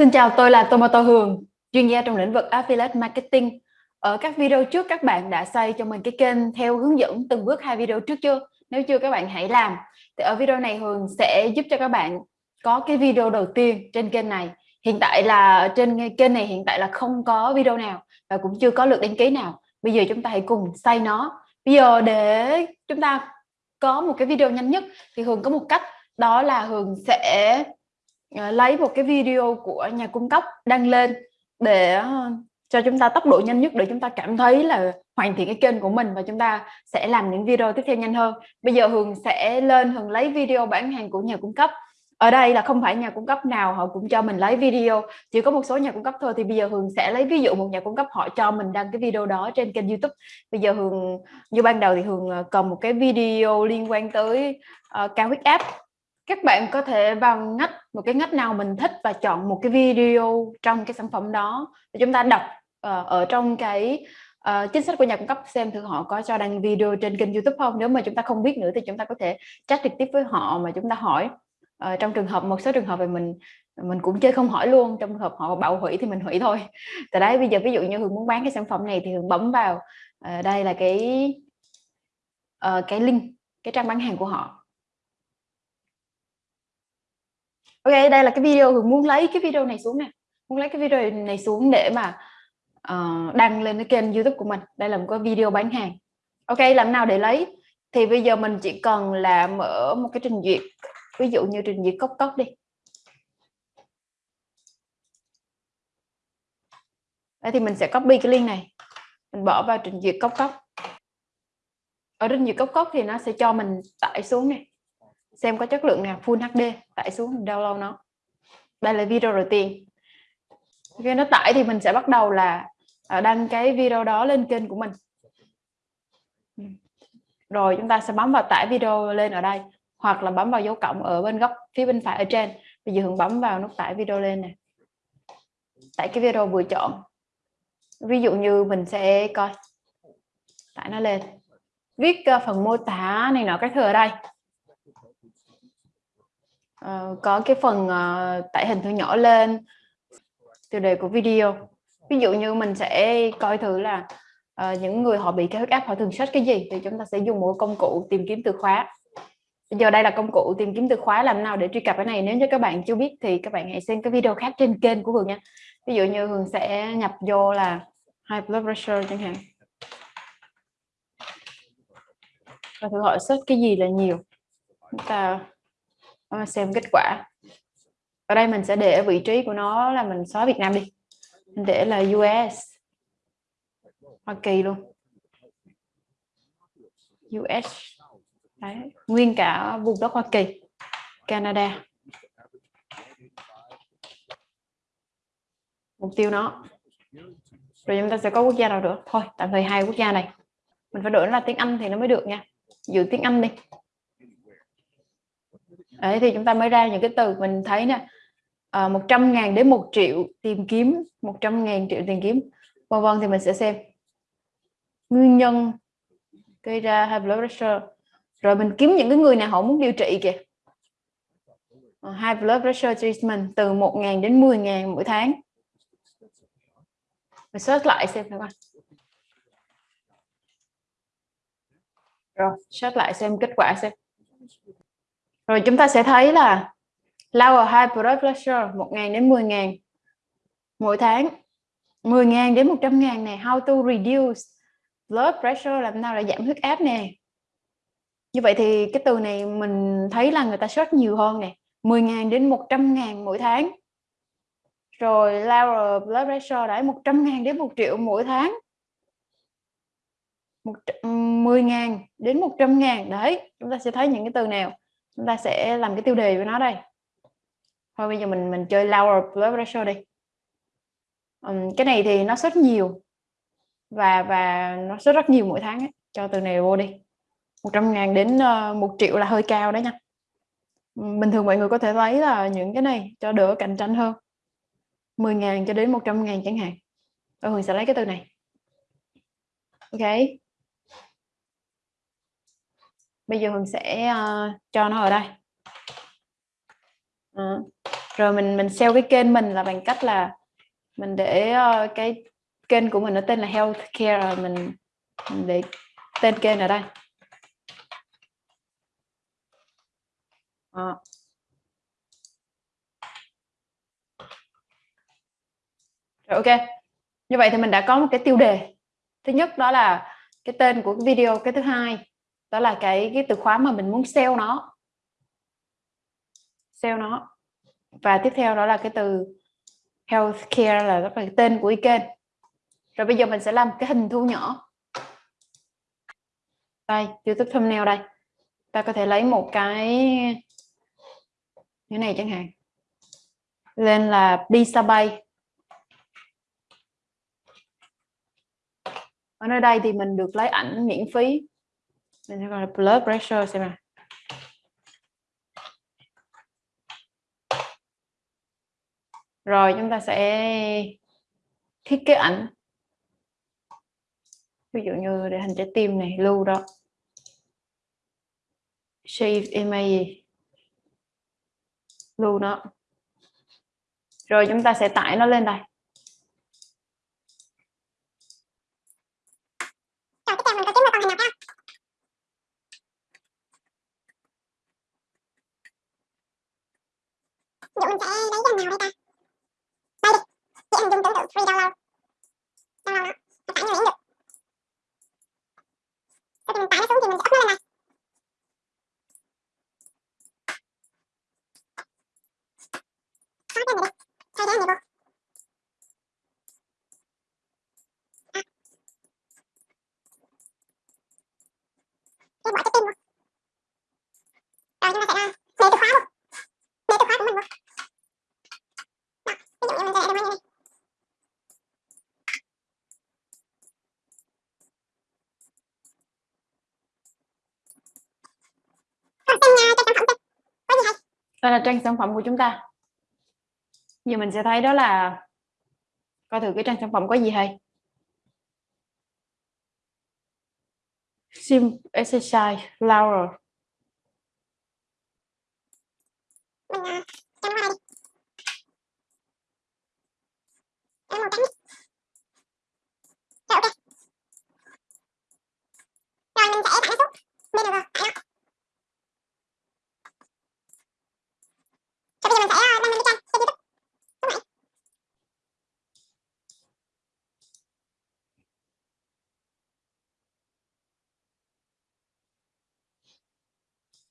Xin chào, tôi là Tomato Hường, chuyên gia trong lĩnh vực Affiliate Marketing. Ở các video trước các bạn đã xây cho mình cái kênh theo hướng dẫn từng bước hai video trước chưa? Nếu chưa các bạn hãy làm. Thì ở video này Hường sẽ giúp cho các bạn có cái video đầu tiên trên kênh này. Hiện tại là trên kênh này hiện tại là không có video nào và cũng chưa có lượt đăng ký nào. Bây giờ chúng ta hãy cùng xây nó. Bây giờ để chúng ta có một cái video nhanh nhất thì Hường có một cách đó là Hường sẽ Ờ, lấy một cái video của nhà cung cấp đăng lên để ờ, cho chúng ta tốc độ nhanh nhất để chúng ta cảm thấy là hoàn thiện cái kênh của mình và chúng ta sẽ làm những video tiếp theo nhanh hơn. Bây giờ Hường sẽ lên Hường lấy video bán hàng của nhà cung cấp. Ở đây là không phải nhà cung cấp nào họ cũng cho mình lấy video chỉ có một số nhà cung cấp thôi. Thì bây giờ Hường sẽ lấy ví dụ một nhà cung cấp họ cho mình đăng cái video đó trên kênh YouTube. Bây giờ Hường như ban đầu thì Hường ờ, cần một cái video liên quan tới uh, cao huyết áp các bạn có thể vào ngách một cái ngách nào mình thích và chọn một cái video trong cái sản phẩm đó. Để chúng ta đọc uh, ở trong cái uh, chính sách của nhà cung cấp xem thử họ có cho đăng video trên kênh YouTube không. Nếu mà chúng ta không biết nữa thì chúng ta có thể chat trực tiếp với họ mà chúng ta hỏi. Uh, trong trường hợp một số trường hợp thì mình mình cũng chơi không hỏi luôn. Trong trường hợp họ bảo hủy thì mình hủy thôi. Tại đấy bây giờ ví dụ như hường muốn bán cái sản phẩm này thì hường bấm vào. Uh, đây là cái uh, cái link cái trang bán hàng của họ. Ok đây là cái video hường muốn lấy cái video này xuống nè. Muốn lấy cái video này xuống để mà uh, đăng lên cái kênh youtube của mình. Đây là một cái video bán hàng. Ok làm nào để lấy? Thì bây giờ mình chỉ cần là mở một cái trình duyệt. Ví dụ như trình duyệt cốc cốc đi. Đây thì mình sẽ copy cái link này. Mình bỏ vào trình duyệt cốc cốc. Ở trình duyệt cốc cốc thì nó sẽ cho mình tải xuống này xem có chất lượng nào, Full HD tải xuống, download nó. Đây là video đầu tiên. Khi nó tải thì mình sẽ bắt đầu là à, đăng cái video đó lên kênh của mình. Ừ. Rồi, chúng ta sẽ bấm vào tải video lên ở đây, hoặc là bấm vào dấu cộng ở bên góc phía bên phải ở trên. Bây giờ Hường bấm vào nút tải video lên này tải cái video vừa chọn. Ví dụ như mình sẽ coi. Tải nó lên. Viết à, phần mô tả này nọ các thứ ở đây uh, có cái phần uh, tải hình thu nhỏ lên tiêu đề của video. Ví dụ như mình sẽ coi thử là uh, những người họ bị cao huyết áp họ thường search cái gì thì chúng ta sẽ dùng một công cụ tìm kiếm từ khóa. Bây giờ đây là công cụ tìm kiếm từ khóa làm nào để truy cập cái này. Nếu như các bạn chưa biết thì các bạn hãy xem cái video khác trên kênh của Hường nha. Ví dụ như Hường sẽ nhập vô là high blood pressure chẳng hạn. Và thử hỏi search cái gì là nhiều. Chúng ta Ờ, xem kết quả. Ở đây mình sẽ để vị trí của nó là mình xóa Việt Nam đi. Mình để là US Hoa Kỳ luôn. US Đấy. nguyên cả vùng đất Hoa Kỳ, Canada. Mục tiêu nó. Rồi chúng ta sẽ có quốc gia nào nữa? Thôi, tạm thời hai quốc gia này. Mình phải đổi là tiếng Anh thì nó mới được nha. Giữ tiếng Anh đi. Đấy, thì chúng ta mới ra những cái từ mình thấy nè. Ờ, à, 100 ngàn đến 1 triệu tìm kiếm 100 ngàn triệu tìm kiếm vân vân thì mình sẽ xem. Nguyên nhân gây ra high blood pressure. Rồi mình kiếm những cái người nào họ muốn điều trị kìa. Uh, high blood pressure treatment từ 1.000 đến 10.000 mỗi tháng. Mình search lại xem các bạn rồi search lại xem kết quả xem rồi chúng ta sẽ thấy là lower high blood pressure 1.000 đến 10.000 mỗi tháng. 10.000 đến 100.000 này how to reduce blood pressure, làm nào để giảm huyết áp nè. Như vậy thì cái từ này mình thấy là người ta search nhiều hơn nè. 10.000 đến 100.000 mỗi tháng. Rồi lower blood pressure đấy 100.000 đến 1 triệu mỗi tháng. 10.000 đến 100.000 đấy, chúng ta sẽ thấy những cái từ nào? Chúng ta sẽ làm cái tiêu đề với nó đây. Thôi bây giờ mình mình chơi lower blood pressure đi. Um, cái này thì nó rất nhiều. Và và nó rất rất nhiều mỗi tháng ấy. cho từ này vô đi. 100 ngàn đến ờ, uh, 1 triệu là hơi cao đấy nha. Bình thường mọi người có thể lấy là những cái này cho đỡ cạnh tranh hơn. 10 ngàn cho đến 100 ngàn chẳng hạn. Tôi Hường sẽ lấy cái từ này. Ok? Bây giờ Hường sẽ uh, cho nó ở đây. Uh, rồi mình mình sell cái kênh mình là bằng cách là mình để uh, cái kênh của mình nó tên là healthcare rồi mình, mình để tên kênh ở đây. À. rồi ok. Như vậy thì mình đã có một cái tiêu đề. Thứ nhất đó là cái tên của cái video cái thứ hai đó là cái cái từ khóa mà mình muốn sell nó. Sell nó. Và tiếp theo đó là cái từ healthcare là rất là tên của cái kênh. Rồi bây giờ mình sẽ làm cái hình thu nhỏ. Đây, youtube thumbnail đây. Ta có thể lấy một cái như này chẳng hạn. Lên là pizza bay. Ở nơi đây thì mình được lấy ảnh miễn phí mình sẽ gọi là blood pressure xem nào. Rồi, chúng ta sẽ thiết kế ảnh. Ví dụ như để hình trái tim này, lưu đó. Save image lưu nó. Rồi, chúng ta sẽ tải nó lên đây Ví dụ mình sẽ lấy cái nào đây ta? Chị hình dung tưởng tượng free download. Download nó. Nó tải miễn được sau khi mình tải nó xuống thì mình sẽ up nó lên này có cái này đi thay cái này vô cái bỏ cái tin vô rồi chúng ta sẽ để từ khóa luôn để từ khóa của mình vô ví dụ như mình sẽ để đồng như này đây là trang sản phẩm của chúng ta. Giờ mình sẽ thấy đó là coi thử cái trang sản phẩm có gì hay. Sim exercise flower mình uh, cho nó qua đây đi nó màu trắng rồi ok rồi mình sẽ tải nó xuống bên này vào tải nó rồi bây giờ mình sẽ đăng lên cái trang trên youtube đúng rồi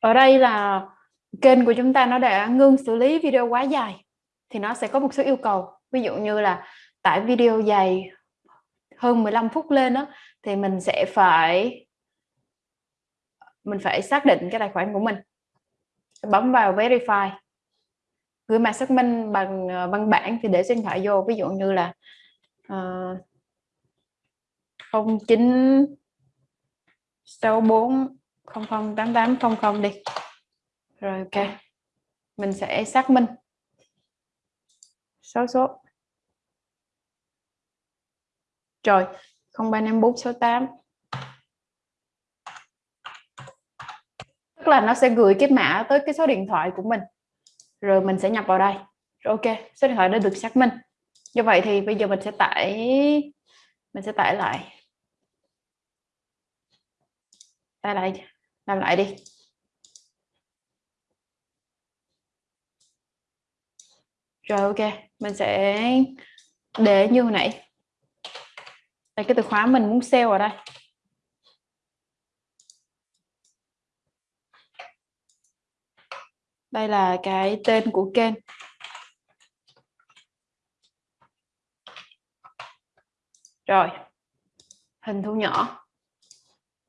ở đây là kênh của chúng ta nó đã ngưng xử lý video quá dài thì nó sẽ có một số yêu cầu. Ví dụ như là tải video dài hơn 15 phút lên đó thì mình sẽ phải mình phải xác định cái tài khoản của mình. Bấm vào verify gửi mã xác minh bằng ờ, văn bản thì để số điện thoại vô. Ví dụ như là uh, 09 64 008800 đi. Rồi, ok. Mình sẽ xác minh. Số số. Rồi 035468 tức là nó sẽ gửi cái mã tới cái số điện thoại của mình. Rồi mình sẽ nhập vào đây. Rồi, ok, số điện thoại đã được xác minh. Như vậy thì bây giờ mình sẽ tải, mình sẽ tải lại tải lại làm lại đi. Rồi, ok, mình sẽ để như hồi nãy. Đây, cái từ khóa mình muốn sale ở đây. Đây là cái tên của kênh. Rồi, hình thu nhỏ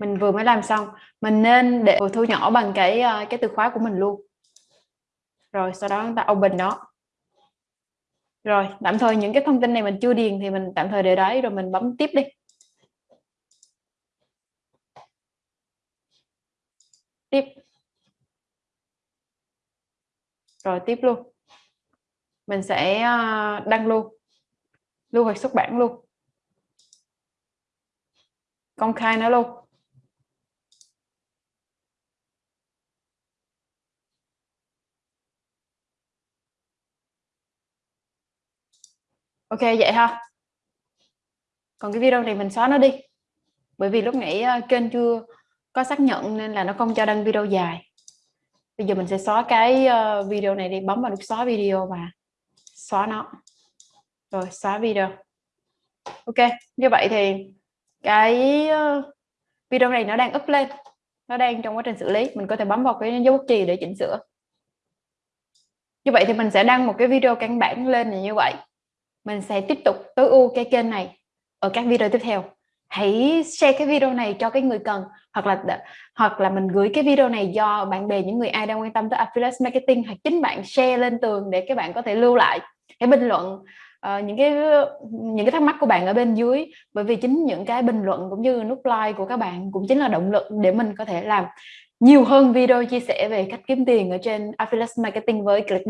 mình vừa mới làm xong. Mình nên để thu nhỏ bằng cái ờ, cái từ khóa của mình luôn. Rồi, sau đó chúng ta open nó. Rồi, tạm thời những cái thông tin này mình chưa điền thì mình tạm thời để đấy, rồi mình bấm tiếp đi. Tiếp. Rồi, tiếp luôn. Mình sẽ ờ, đăng luôn. Lưu hoạch xuất bản luôn. Công khai nó luôn. Ok, vậy ha. Còn cái video này mình xóa nó đi. Bởi vì lúc nãy ờ, kênh chưa có xác nhận nên là nó không cho đăng video dài. Bây giờ mình sẽ xóa cái ờ, video này đi, bấm vào nút xóa video và xóa nó. Rồi, xóa video. Ok, như vậy thì cái ờ, video này nó đang up lên. Nó đang trong quá trình xử lý. Mình có thể bấm vào cái dấu bút chì để chỉnh sửa. Như vậy thì mình sẽ đăng một cái video căn bản lên như vậy mình sẽ tiếp tục tối ưu cái kênh này ở các video tiếp theo. Hãy share cái video này cho cái người cần hoặc là hoặc là mình gửi cái video này do bạn bè những người ai đang quan tâm tới affiliate marketing hoặc chính bạn share lên tường để các bạn có thể lưu lại cái bình luận uh, những cái những cái thắc mắc của bạn ở bên dưới. Bởi vì chính những cái bình luận cũng như nút like của các bạn cũng chính là động lực để mình có thể làm nhiều hơn video chia sẻ về cách kiếm tiền ở trên affiliate marketing với Clickbank.